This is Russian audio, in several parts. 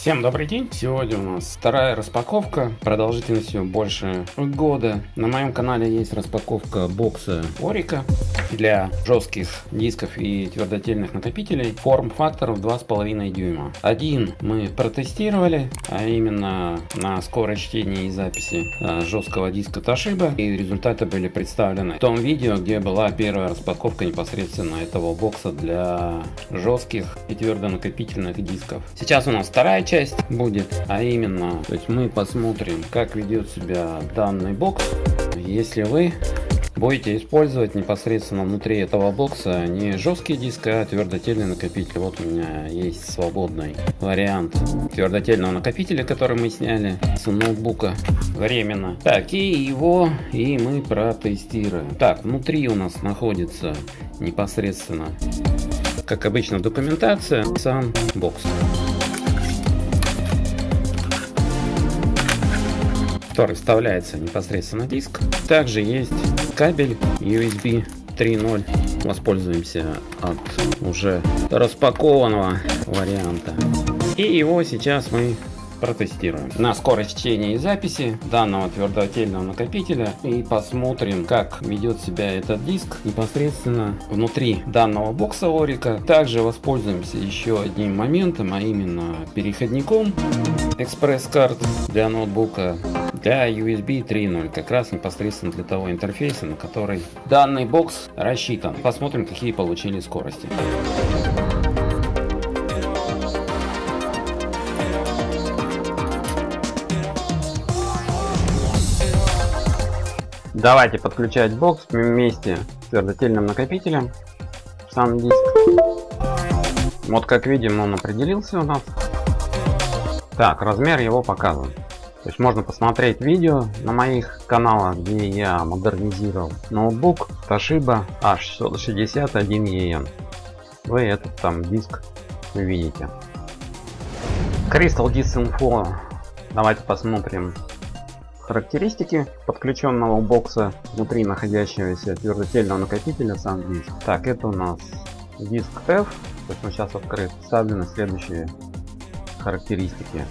Всем добрый день! Сегодня у нас вторая распаковка продолжительностью больше года. На моем канале есть распаковка бокса Орика для жестких дисков и твердотельных накопителей форм-факторов 2,5 дюйма. Один мы протестировали, а именно на скорость чтения и записи а, жесткого диска Toshiba. И результаты были представлены в том видео, где была первая распаковка непосредственно этого бокса для жестких и твердонакопительных дисков. Сейчас у нас вторая часть будет, а именно, то есть мы посмотрим, как ведет себя данный бокс, если вы будете использовать непосредственно внутри этого бокса не жесткий диск, а твердотельный накопитель. Вот у меня есть свободный вариант твердотельного накопителя, который мы сняли с ноутбука временно. Так, и его и мы протестируем. Так, внутри у нас находится непосредственно, как обычно, документация, сам бокс. Который вставляется непосредственно на диск. Также есть кабель USB 3.0. Воспользуемся от уже распакованного варианта. И его сейчас мы протестируем на скорость чтения и записи данного твердотельного накопителя и посмотрим как ведет себя этот диск непосредственно внутри данного бокса Орика. Также воспользуемся еще одним моментом, а именно переходником экспресс-карт для ноутбука для USB 3.0, как раз непосредственно для того интерфейса, на который данный бокс рассчитан. Посмотрим, какие получили скорости. Давайте подключать бокс вместе с твердотельным накопителем сам диск. Вот как видим он определился у нас. Так, размер его показан. То есть можно посмотреть видео на моих каналах, где я модернизировал ноутбук Toshiba H661EN. Вы этот там диск увидите. Crystal Disk Info. Давайте посмотрим характеристики подключенного бокса внутри находящегося твердотельного накопителя сам диск. Так, это у нас диск F. То есть он сейчас открыт. Вставлены следующие характеристики.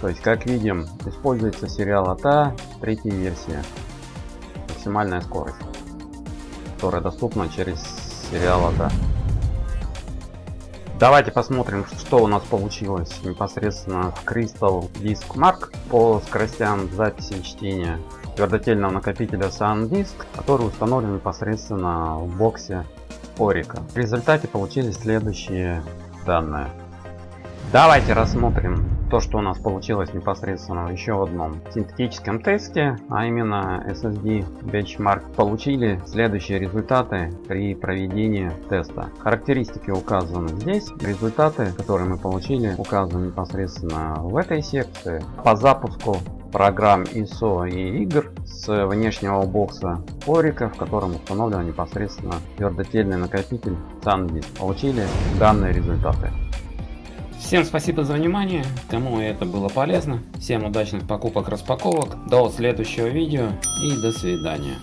То есть, как видим, используется сериал АТА, третья версия. Максимальная скорость, которая доступна через сериал АТА. Давайте посмотрим, что у нас получилось непосредственно в Crystal Disk Mark по скоростям записи и чтения твердотельного накопителя SanDisk, который установлен непосредственно в боксе Орика. В результате получились следующие данные. Давайте рассмотрим то, что у нас получилось непосредственно в еще одном синтетическом тесте, а именно SSD Benchmark, получили следующие результаты при проведении теста. Характеристики указаны здесь, результаты, которые мы получили, указаны непосредственно в этой секции. По запуску программ ISO и игр с внешнего бокса Орика, в котором установлен непосредственно твердотельный накопитель SanDisk. Получили данные результаты. Всем спасибо за внимание, кому это было полезно. Всем удачных покупок, распаковок. До следующего видео и до свидания.